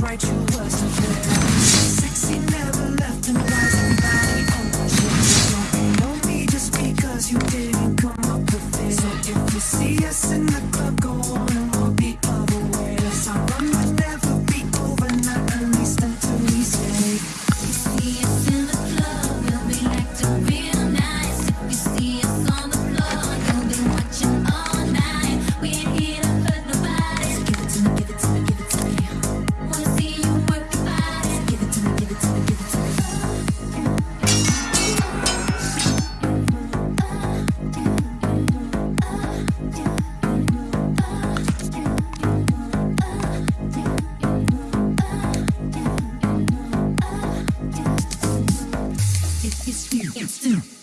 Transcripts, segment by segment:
right, you wasn't there. They say, oh my God, I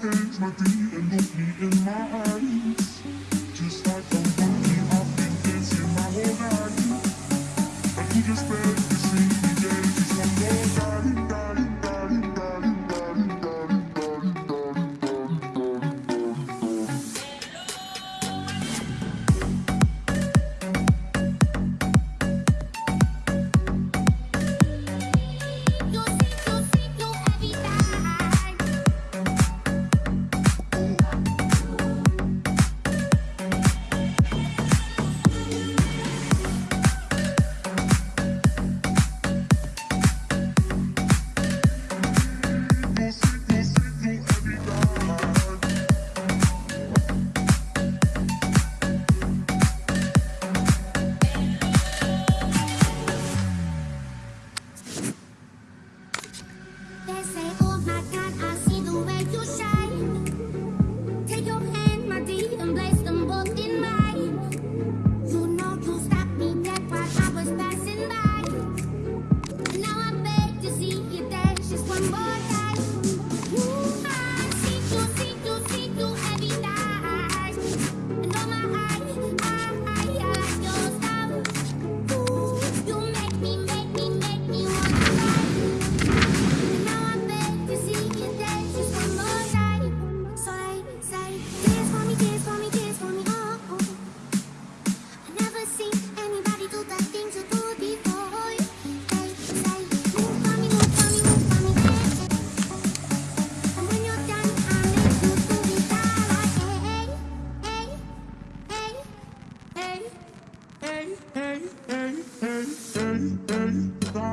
hands, my feet, and look me in my eyes. hey, hey, hey, hey, hey,